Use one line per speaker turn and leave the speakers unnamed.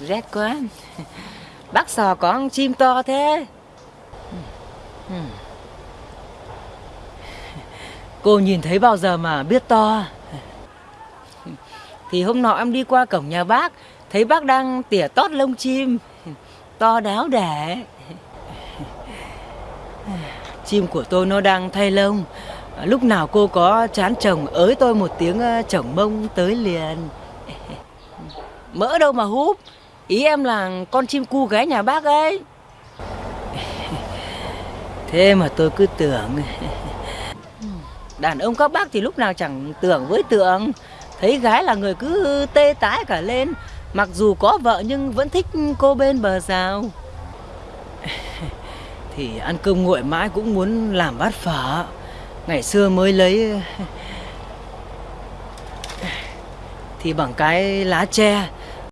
Rét quá. Bác sò có con chim to thế. Cô nhìn thấy bao giờ mà biết to? Thì hôm nọ em đi qua cổng nhà bác, Thấy bác đang tỉa tót lông chim. To đáo để Chim của tôi nó đang thay lông. Lúc nào cô có chán chồng, ới tôi một tiếng ờ, chồng mông tới liền. Mỡ đâu mà húp. Ý em là con chim cu gái nhà bác ấy. Thế mà tôi cứ tưởng. Đàn ông các bác thì lúc nào chẳng tưởng với tưởng Thấy gái là người cứ tê tái cả lên. Mặc dù có vợ nhưng vẫn thích cô bên bờ rào. Thì ăn cơm nguội mãi cũng muốn làm bát phở. Ngày xưa mới lấy. Thì bằng cái lá tre